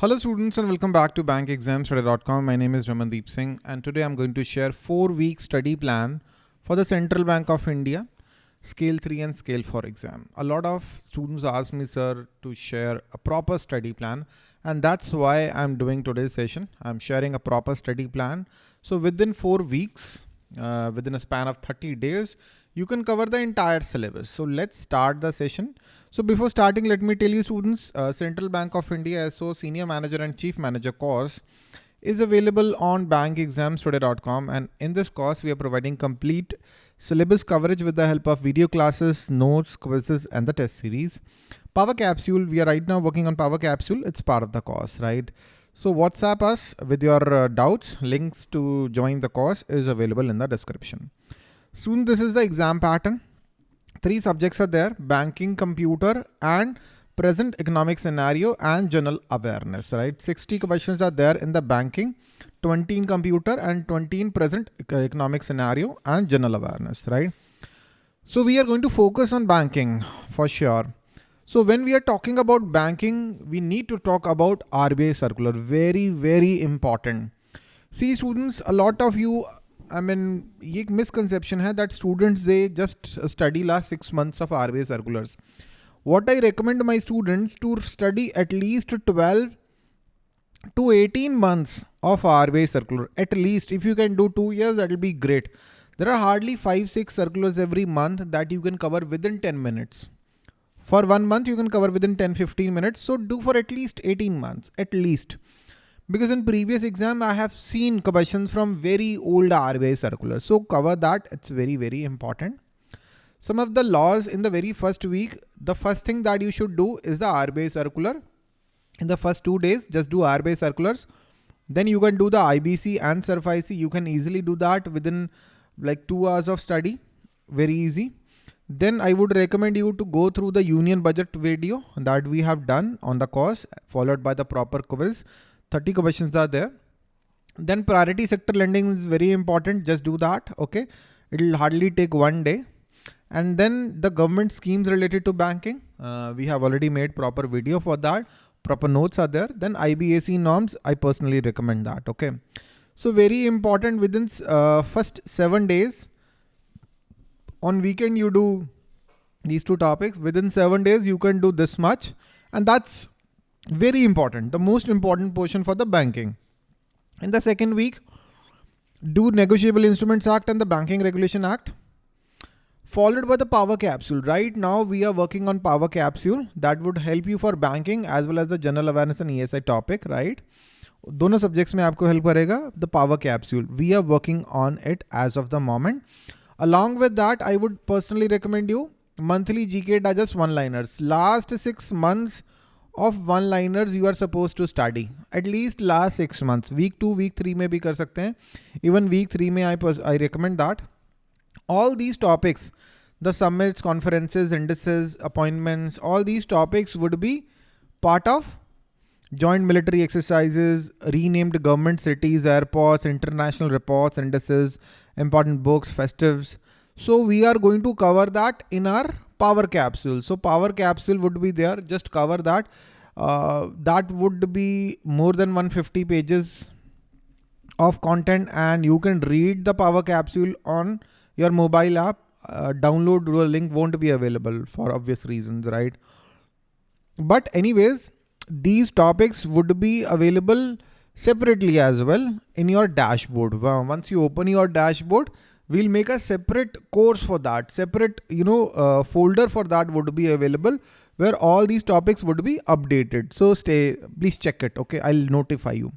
Hello students and welcome back to bankexamstoday.com. My name is Ramandeep Singh and today I'm going to share four week study plan for the Central Bank of India scale 3 and scale 4 exam. A lot of students ask me sir to share a proper study plan and that's why I'm doing today's session. I'm sharing a proper study plan. So within four weeks, uh, within a span of 30 days, you can cover the entire syllabus. So let's start the session. So before starting, let me tell you students, uh, Central Bank of India SO Senior Manager and Chief Manager course is available on bankexamstoday.com and in this course we are providing complete syllabus coverage with the help of video classes, notes, quizzes and the test series. Power Capsule, we are right now working on Power Capsule. It's part of the course, right? So WhatsApp us with your uh, doubts. Links to join the course is available in the description. Soon this is the exam pattern. Three subjects are there, banking, computer and present economic scenario and general awareness, right? 60 questions are there in the banking, 20 in computer and 20 in present economic scenario and general awareness, right? So we are going to focus on banking for sure. So when we are talking about banking, we need to talk about RBI circular. Very, very important. See students, a lot of you, I mean, एक misconception है that students they just study last six months of RBI circulars. What I recommend my students to study at least 12 to 18 months of RBI circular. At least if you can do two years, that will be great. There are hardly five, six circulars every month that you can cover within 10 minutes. For one month, you can cover within 10, 15 minutes. So do for at least 18 months, at least. Because in previous exam, I have seen questions from very old RBI circular. So cover that. It's very, very important. Some of the laws in the very first week, the first thing that you should do is the RBI circular. In the first two days, just do RBI circulars. Then you can do the IBC and SARFAESI. You can easily do that within like two hours of study. Very easy. Then I would recommend you to go through the union budget video that we have done on the course followed by the proper quiz. 30 questions are there. Then priority sector lending is very important. Just do that. Okay. It'll hardly take one day. And then the government schemes related to banking. Uh, we have already made proper video for that. Proper notes are there. Then IRAC norms. I personally recommend that. Okay. So very important within uh, first seven days on weekend you do these two topics within seven days you can do this much and that's very important the most important portion for the banking in the second week do negotiable instruments act and the banking regulation act followed by the power capsule right now we are working on power capsule that would help you for banking as well as the general awareness and ESI topic right दोनों subjects में आपको help करेगा the power capsule we are working on it as of the moment Along with that, I would personally recommend you monthly GK digest one-liners. Last six months of one-liners you are supposed to study. At least last six months. Week two, week three may be hain. Even week three may I, I recommend that. All these topics, the summits, conferences, indices, appointments, all these topics would be part of joint military exercises, renamed government cities, airports, international reports, indices, important books, festives. So we are going to cover that in our power capsule. So power capsule would be there, just cover that. Uh, that would be more than 150 pages of content and you can read the power capsule on your mobile app. Uh, download link won't be available for obvious reasons, right? But anyways, these topics would be available separately as well in your dashboard. Once you open your dashboard, we'll make a separate course for that. Separate, you know, uh, folder for that would be available where all these topics would be updated. So stay, please check it. Okay, I'll notify you.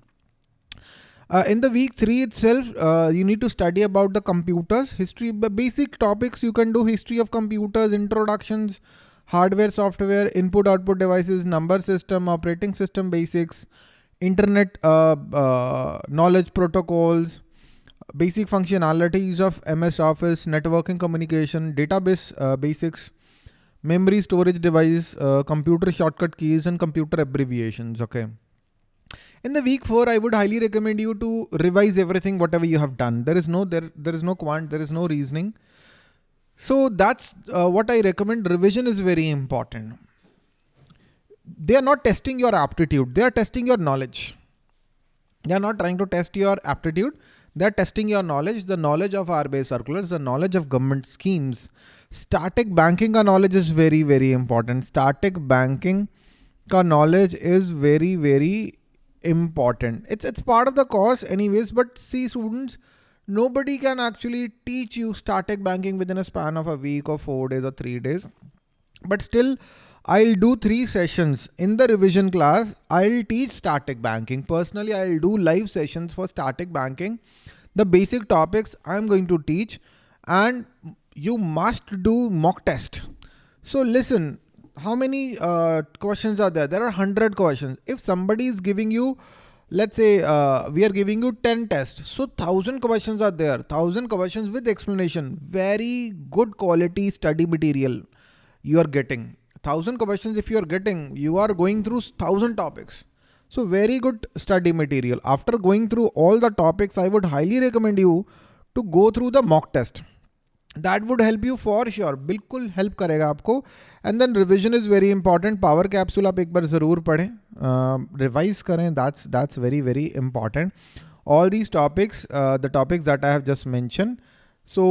Uh, in the week three itself, uh, you need to study about the computers, history, basic topics. You can do history of computers, introductions, hardware, software, input, output devices, number system, operating system basics, internet uh, uh, knowledge protocols, basic functionalities of MS Office, networking communication, database uh, basics, memory storage device, uh, computer shortcut keys and computer abbreviations. Okay. In the week four, I would highly recommend you to revise everything, whatever you have done. There is no, there, there is no quant, there is no reasoning. So that's uh, what I recommend. Revision is very important they are not testing your aptitude. They are testing your knowledge. They are not trying to test your aptitude. They're testing your knowledge, the knowledge of RBI circulars, the knowledge of government schemes. Static banking ka knowledge is very, very important. Static banking ka knowledge is very, very important. It's, it's part of the course anyways, but see students, nobody can actually teach you static banking within a span of a week or four days or three days. But still, I'll do three sessions in the revision class. I'll teach static banking. Personally, I'll do live sessions for static banking. The basic topics I'm going to teach and you must do mock test. So listen, how many uh, questions are there? There are 100 questions. If somebody is giving you, let's say uh, we are giving you 10 tests. So 1000 questions are there, 1000 questions with explanation. Very good quality study material you are getting thousand questions if you are getting you are going through thousand topics so very good study material after going through all the topics i would highly recommend you to go through the mock test that would help you for sure बिल्कुल help करेगा आपको and then revision is very important power capsule आप एक बार ज़रूर पढ़ें revise करें that's that's very very important all these topics the topics that I have just mention so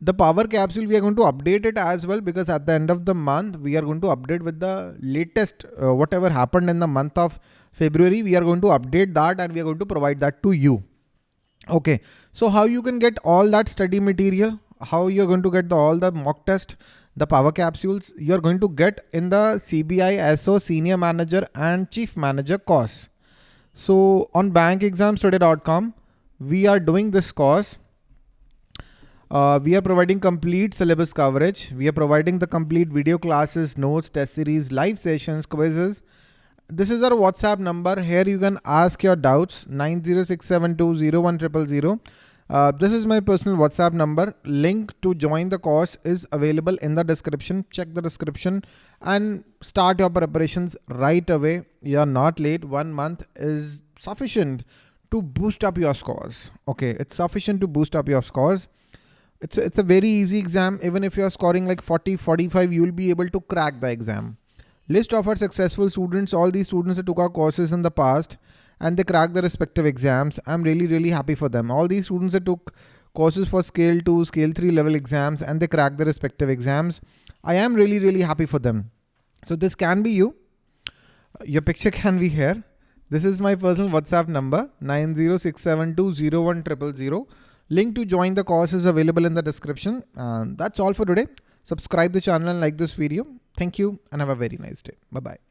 The power capsule we are going to update it as well because at the end of the month we are going to update with the latest uh, whatever happened in the month of February we are going to update that and we are going to provide that to you. Okay so how you can get all that study material? How you're going to get the, all the mock test the power capsules? You're going to get in the CBI SO senior manager and chief manager course. So on bankexamstoday.com we are doing this course uh, we are providing complete syllabus coverage. We are providing the complete video classes, notes, test series, live sessions, quizzes. This is our WhatsApp number. Here you can ask your doubts, 906720100. Uh, this is my personal WhatsApp number. Link to join the course is available in the description. Check the description and start your preparations right away. You're not late. One month is sufficient to boost up your scores. Okay, it's sufficient to boost up your scores. It's a, it's a very easy exam. Even if you're scoring like 40, 45, you'll be able to crack the exam. List of our successful students, all these students that took our courses in the past and they cracked the respective exams. I'm really, really happy for them. All these students that took courses for scale 2, scale 3 level exams and they cracked the respective exams. I am really, really happy for them. So this can be you. Uh, your picture can be here. This is my personal WhatsApp number 906720100. Link to join the course is available in the description. And that's all for today. Subscribe the channel and like this video. Thank you and have a very nice day. Bye-bye.